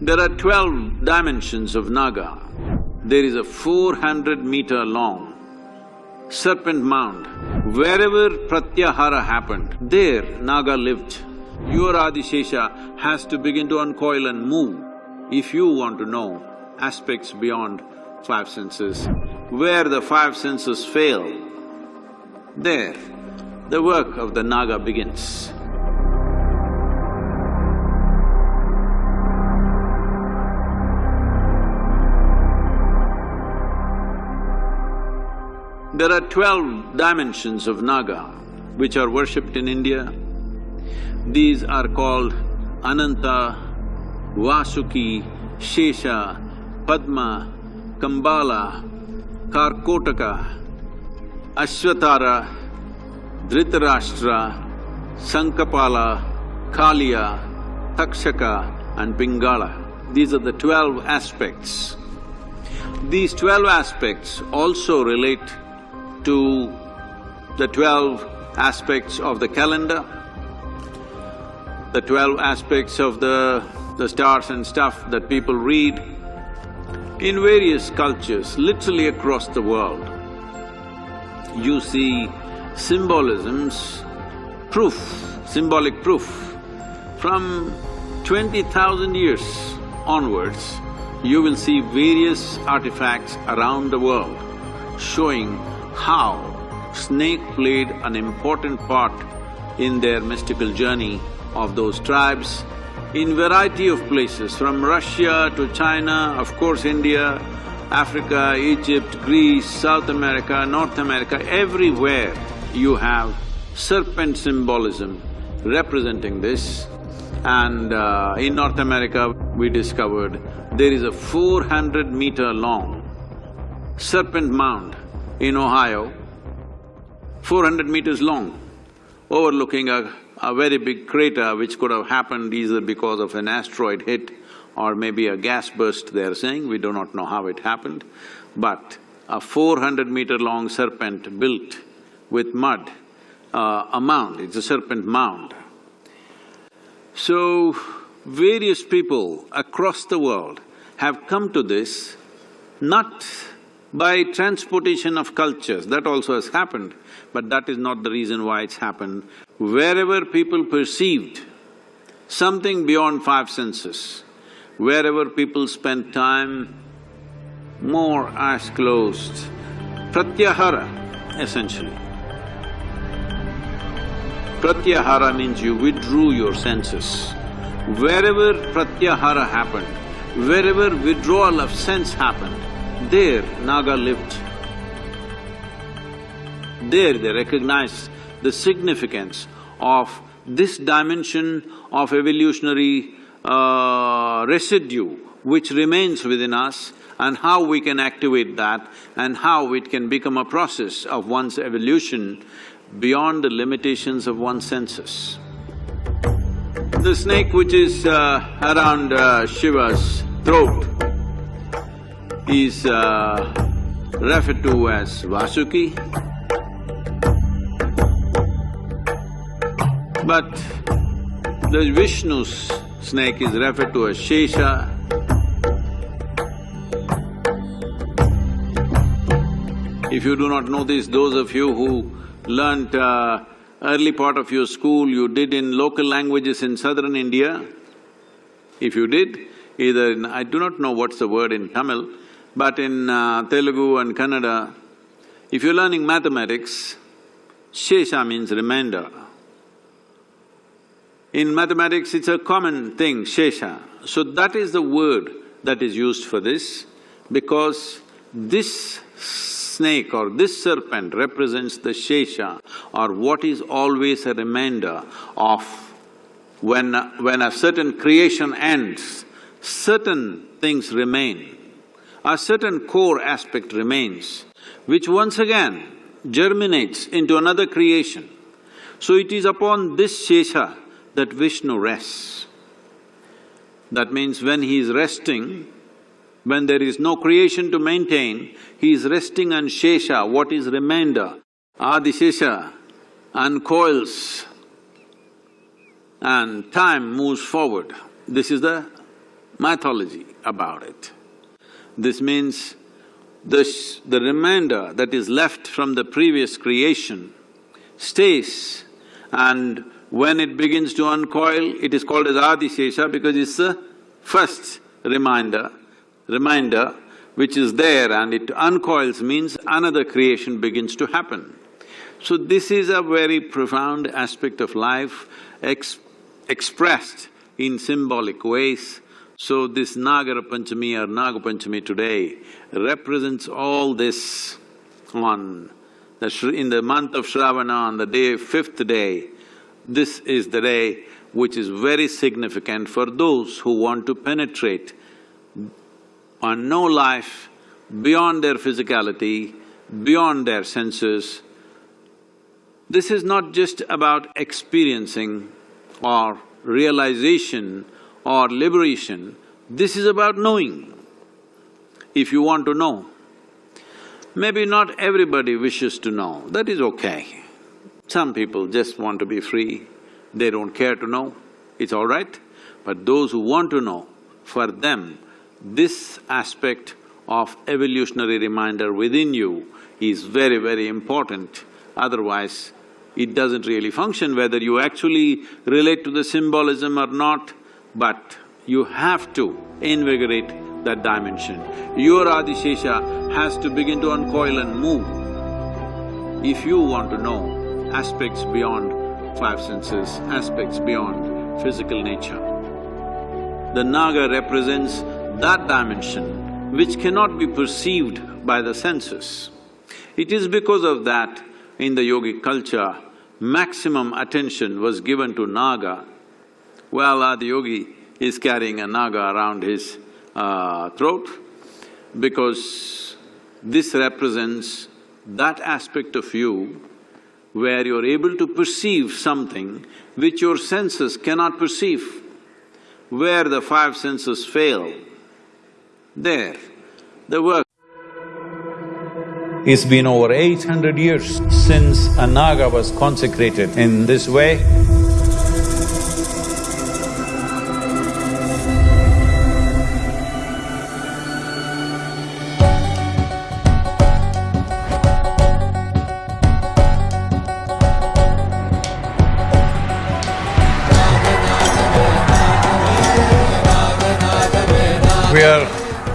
There are twelve dimensions of Naga. There is a four hundred meter long serpent mound. Wherever Pratyahara happened, there Naga lived. Your Adishesha has to begin to uncoil and move if you want to know aspects beyond five senses. Where the five senses fail, there the work of the Naga begins. There are twelve dimensions of Naga which are worshipped in India. These are called Ananta, Vasuki, Shesha, Padma, Kambala, Karkotaka, Ashvatara, Dhritarashtra, Sankapala, Kaliya, Takshaka and Pingala. These are the twelve aspects. These twelve aspects also relate to the twelve aspects of the calendar, the twelve aspects of the, the stars and stuff that people read in various cultures, literally across the world. You see symbolisms, proof, symbolic proof. From twenty thousand years onwards, you will see various artifacts around the world showing how snake played an important part in their mystical journey of those tribes in variety of places, from Russia to China, of course India, Africa, Egypt, Greece, South America, North America, everywhere you have serpent symbolism representing this. And uh, in North America, we discovered there is a four hundred meter long serpent mound in Ohio, four hundred meters long, overlooking a a very big crater which could have happened either because of an asteroid hit or maybe a gas burst, they're saying, we do not know how it happened. But a four hundred meter long serpent built with mud, uh, a mound, it's a serpent mound. So, various people across the world have come to this not by transportation of cultures, that also has happened, but that is not the reason why it's happened wherever people perceived something beyond five senses, wherever people spent time, more eyes closed, pratyahara essentially. Pratyahara means you withdrew your senses. Wherever pratyahara happened, wherever withdrawal of sense happened, there Naga lived. There they recognized the significance of this dimension of evolutionary uh, residue which remains within us and how we can activate that and how it can become a process of one's evolution beyond the limitations of one's senses. The snake which is uh, around uh, Shiva's throat is uh, referred to as Vasuki. But the Vishnu's snake is referred to as Shesha. If you do not know this, those of you who learnt uh, early part of your school, you did in local languages in southern India, if you did, either in… I do not know what's the word in Tamil, but in uh, Telugu and Kannada, if you're learning mathematics, Shesha means remainder. In mathematics, it's a common thing, shesha. So that is the word that is used for this because this snake or this serpent represents the shesha or what is always a remainder of when… when a certain creation ends, certain things remain. A certain core aspect remains, which once again germinates into another creation. So it is upon this shesha that Vishnu rests. That means when he is resting, when there is no creation to maintain, he is resting on Shesha, what is remainder. Adishesha uncoils and time moves forward. This is the mythology about it. This means the, the remainder that is left from the previous creation stays and when it begins to uncoil, it is called as Adishesha because it's the first reminder, reminder which is there and it uncoils means another creation begins to happen. So this is a very profound aspect of life ex expressed in symbolic ways. So this Nagara Panchami or Naga Panchami today represents all this on the in the month of Shravana on the day, fifth day, this is the day which is very significant for those who want to penetrate on no life beyond their physicality, beyond their senses. This is not just about experiencing or realization or liberation, this is about knowing. If you want to know, maybe not everybody wishes to know, that is okay. Some people just want to be free, they don't care to know, it's all right. But those who want to know, for them, this aspect of evolutionary reminder within you is very, very important. Otherwise, it doesn't really function whether you actually relate to the symbolism or not, but you have to invigorate that dimension. Your Adishesha has to begin to uncoil and move. If you want to know aspects beyond five senses, aspects beyond physical nature. The Naga represents that dimension which cannot be perceived by the senses. It is because of that in the yogic culture, maximum attention was given to Naga. Well, Adiyogi is carrying a Naga around his uh, throat because this represents that aspect of you where you're able to perceive something which your senses cannot perceive. Where the five senses fail, there, the work. It's been over eight hundred years since a Naga was consecrated in this way.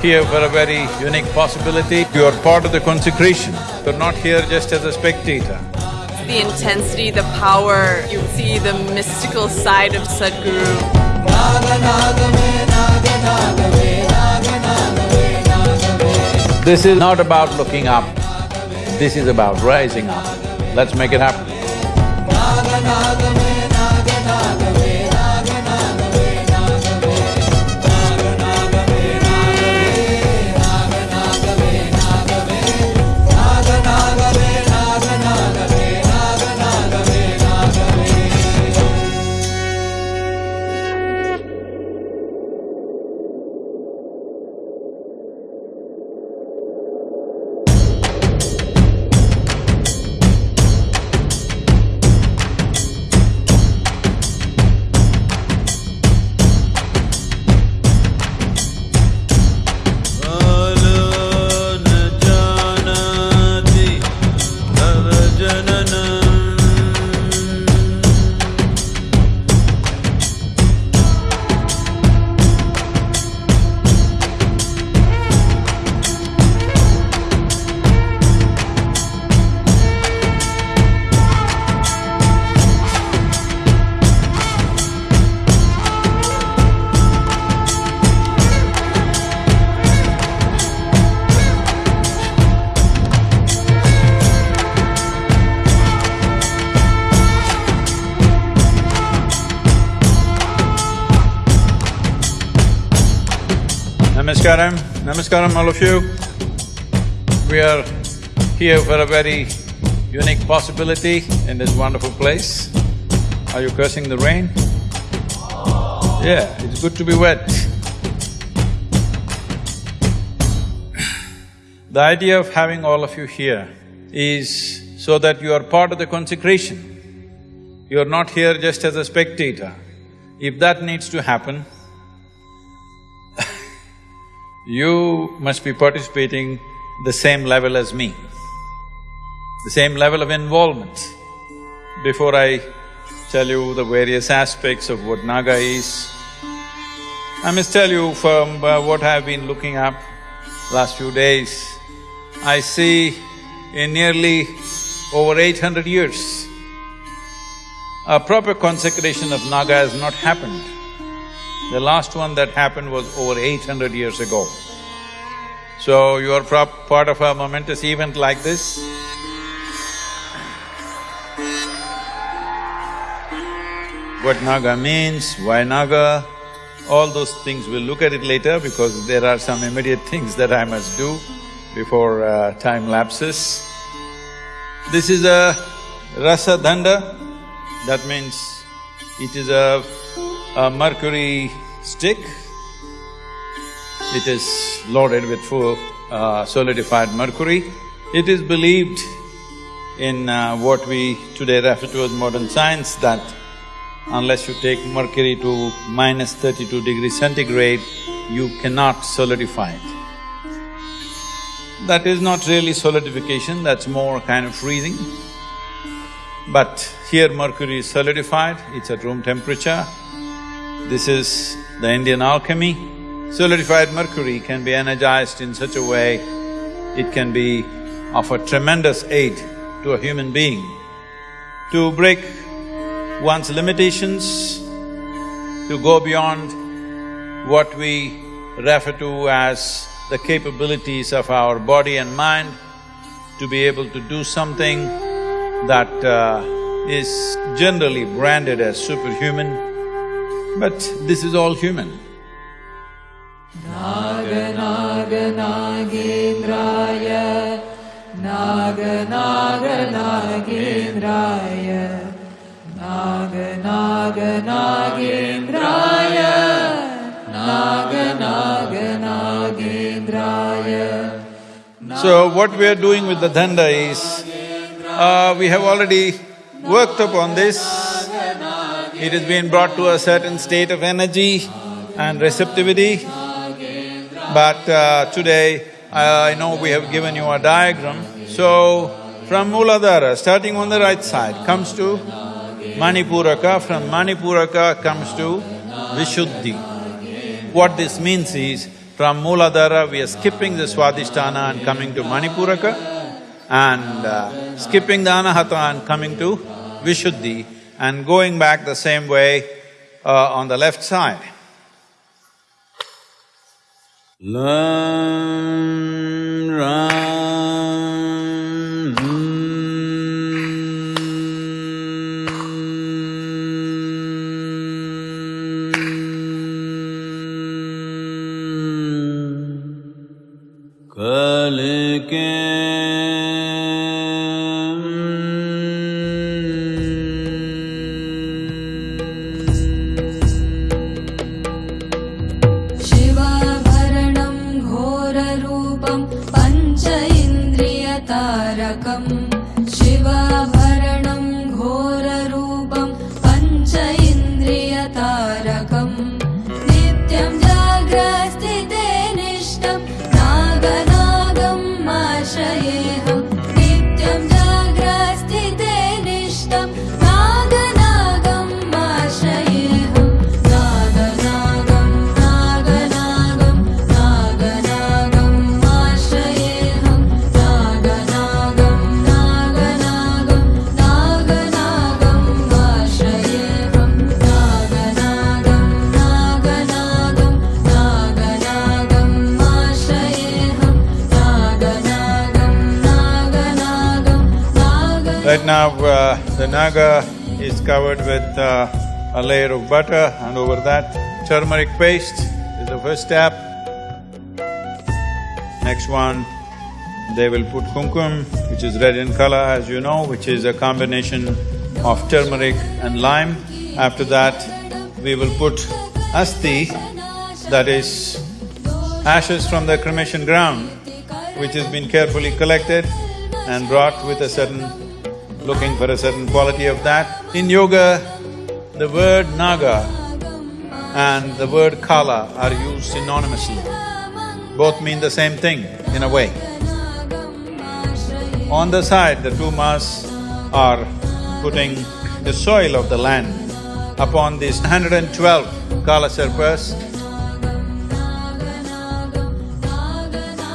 Here for a very unique possibility. You are part of the consecration. You're not here just as a spectator. The intensity, the power, you see the mystical side of Sadhguru. This is not about looking up, this is about rising up. Let's make it happen. Namaskaram, Namaskaram all of you. We are here for a very unique possibility in this wonderful place. Are you cursing the rain? Yeah, it's good to be wet. The idea of having all of you here is so that you are part of the consecration. You are not here just as a spectator. If that needs to happen, you must be participating the same level as me, the same level of involvement. Before I tell you the various aspects of what Naga is, I must tell you from uh, what I've been looking up last few days, I see in nearly over eight hundred years, a proper consecration of Naga has not happened. The last one that happened was over eight hundred years ago. So you are part of a momentous event like this. What Naga means, why Naga, all those things we'll look at it later because there are some immediate things that I must do before uh, time lapses. This is a rasa danda, that means it is a, a mercury stick. It is loaded with full uh, solidified mercury. It is believed in uh, what we today refer to as modern science that unless you take mercury to minus thirty-two degrees centigrade, you cannot solidify it. That is not really solidification, that's more kind of freezing. But here mercury is solidified, it's at room temperature. This is the Indian alchemy. Solidified mercury can be energized in such a way, it can be of a tremendous aid to a human being to break one's limitations, to go beyond what we refer to as the capabilities of our body and mind to be able to do something that uh, is generally branded as superhuman, but this is all human. Naga Naga Nagendraya Naga Naga Nagendraya Naga Naga Nagendraya Naga Naga Nagendraya So what we are doing with the danda is, uh, we have already worked upon this. It has been brought to a certain state of energy and receptivity. But uh, today, I know we have given you a diagram. So, from Mooladhara, starting on the right side, comes to Manipuraka, from Manipuraka comes to Vishuddhi. What this means is, from Mooladhara we are skipping the Swadhisthana and coming to Manipuraka and uh, skipping the Anahata and coming to Vishuddhi and going back the same way uh, on the left side. Naga is covered with uh, a layer of butter and over that turmeric paste is the first step. Next one, they will put kumkum, which is red in color as you know, which is a combination of turmeric and lime. After that, we will put asti, that is ashes from the cremation ground, which has been carefully collected and brought with a certain looking for a certain quality of that. In yoga, the word naga and the word kala are used synonymously. both mean the same thing in a way. On the side, the two mas are putting the soil of the land upon these 112 Kala Sarpas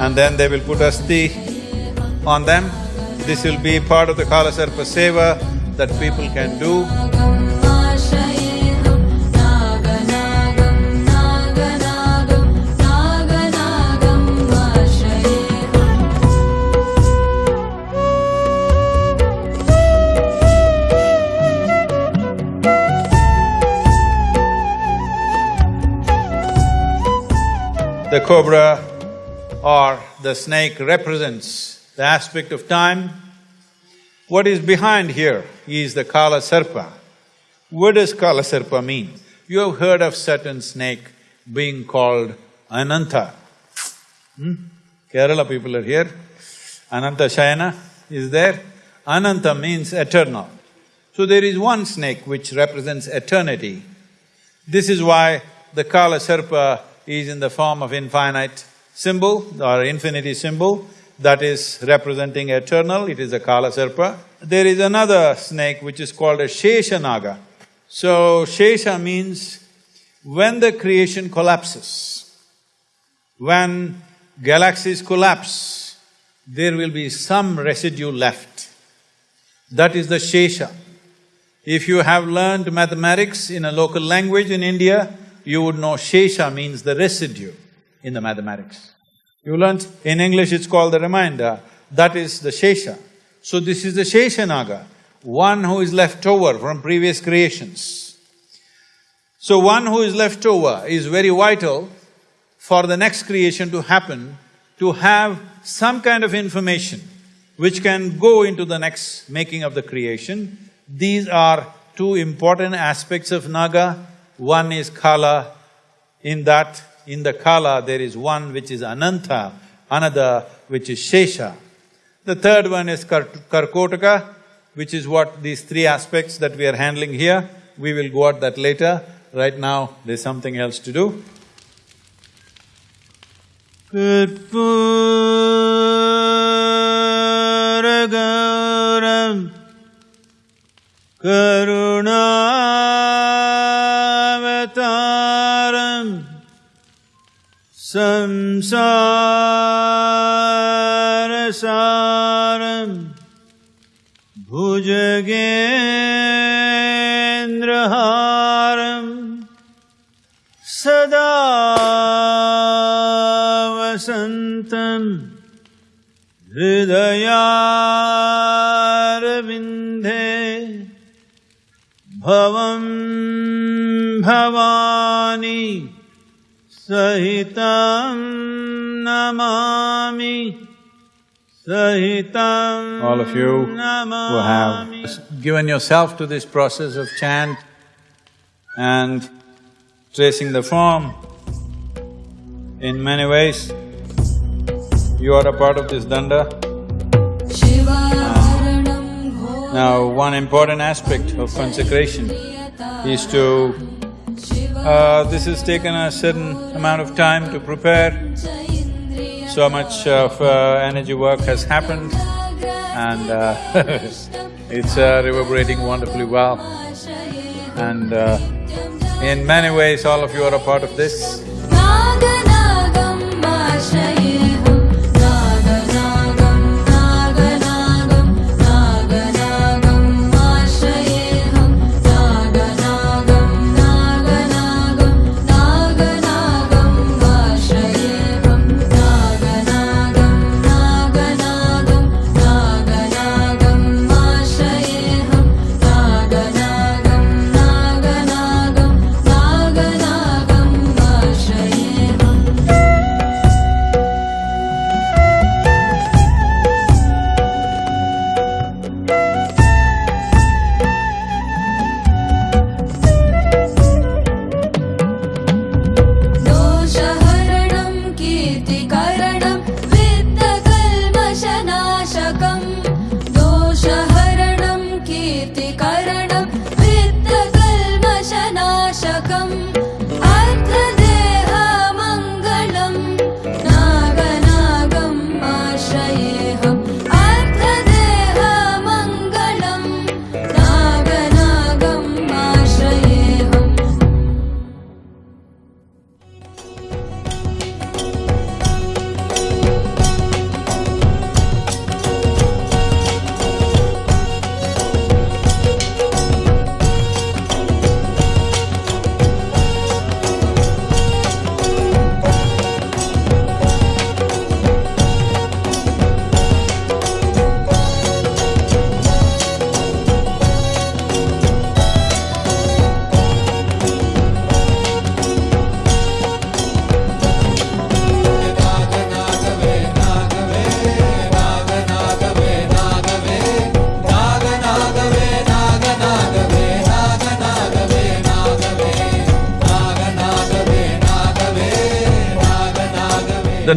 and then they will put asti on them. This will be part of the Kala Sarpa Seva that people can do. The cobra or the snake represents the aspect of time. What is behind here is the Kala Sarpa. What does Kala Sarpa mean? You have heard of certain snake being called Ananta. Hmm? Kerala people are here. Ananta Shayana is there. Ananta means eternal. So there is one snake which represents eternity. This is why the Kala Sarpa is in the form of infinite symbol or infinity symbol that is representing eternal, it is a Kala Sarpa. There is another snake which is called a Shesha Naga. So, Shesha means when the creation collapses, when galaxies collapse, there will be some residue left. That is the Shesha. If you have learned mathematics in a local language in India, you would know Shesha means the residue in the mathematics. You learned, in English it's called the remainder, that is the Shesha. So this is the Shesha Naga, one who is left over from previous creations. So one who is left over is very vital for the next creation to happen, to have some kind of information which can go into the next making of the creation. These are two important aspects of Naga. One is Kala, in that, in the Kala there is one which is Ananta, another which is Shesha. The third one is Kar- Karkotaka, which is what these three aspects that we are handling here. We will go at that later. Right now, there's something else to do. Karpuragauram Karunavataram संसारसारम् भुजगेन्द्रहारम् सदा वसन्तम् हृदयारविन्दे भवम् भवानी। सहितं नमामि सहितं All of you who have given yourself to this process of chant and tracing the form, in many ways, you are a part of this danda. शिवारणं घोरप्रियता Now, one important aspect of consecration is to… uh, this has taken a certain amount of time to prepare. So much of uh, energy work has happened and uh, it's uh, reverberating wonderfully well. And uh, in many ways, all of you are a part of this.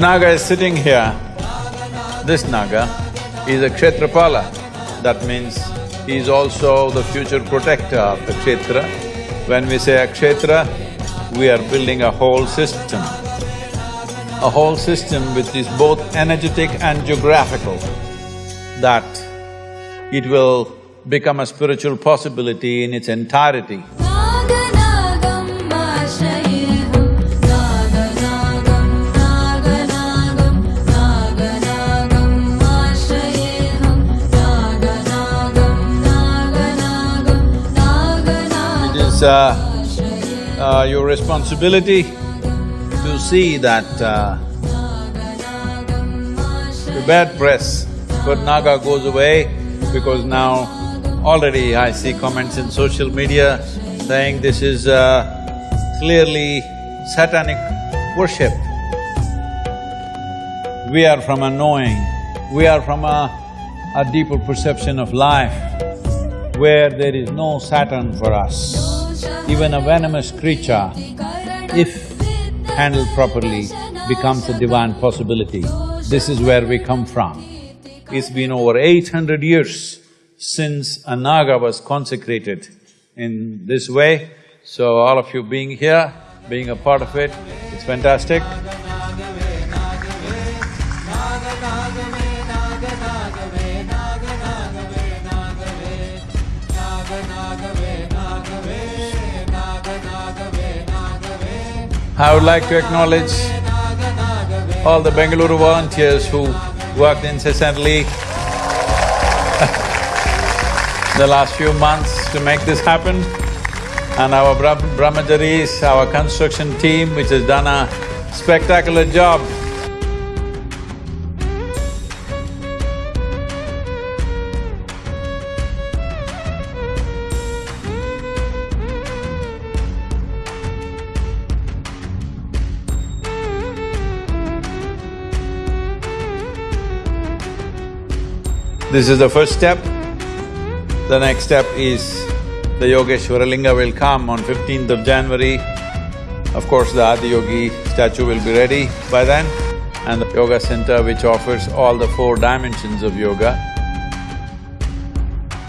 Naga is sitting here. This Naga is a Kshetrapala. That means he is also the future protector of the Kshetra. When we say a Kshetra, we are building a whole system. A whole system which is both energetic and geographical, that it will become a spiritual possibility in its entirety. it's uh, uh, your responsibility to see that uh, the bad press for Naga goes away because now already I see comments in social media saying this is uh, clearly satanic worship. We are from a knowing, we are from a, a deeper perception of life where there is no Satan for us. Even a venomous creature, if handled properly, becomes a divine possibility. This is where we come from. It's been over eight hundred years since a Naga was consecrated in this way, so all of you being here, being a part of it, it's fantastic. I would like to acknowledge all the Bengaluru volunteers who worked incessantly the last few months to make this happen, and our Brah- brahmacharis, our construction team which has done a spectacular job. This is the first step. The next step is the Yogeshwara Linga will come on fifteenth of January. Of course, the Adiyogi statue will be ready by then and the yoga center which offers all the four dimensions of yoga.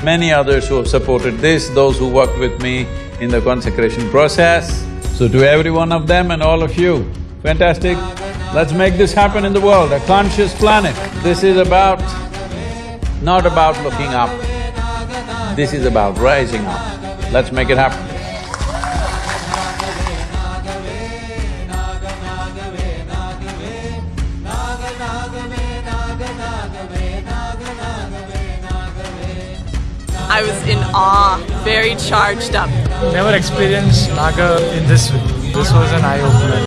Many others who have supported this, those who worked with me in the consecration process. So to every one of them and all of you, fantastic. Let's make this happen in the world, a conscious planet. This is about not about looking up, this is about rising up. Let's make it happen. I was in awe, very charged up. Never experienced Naga in this way. This was an eye opener.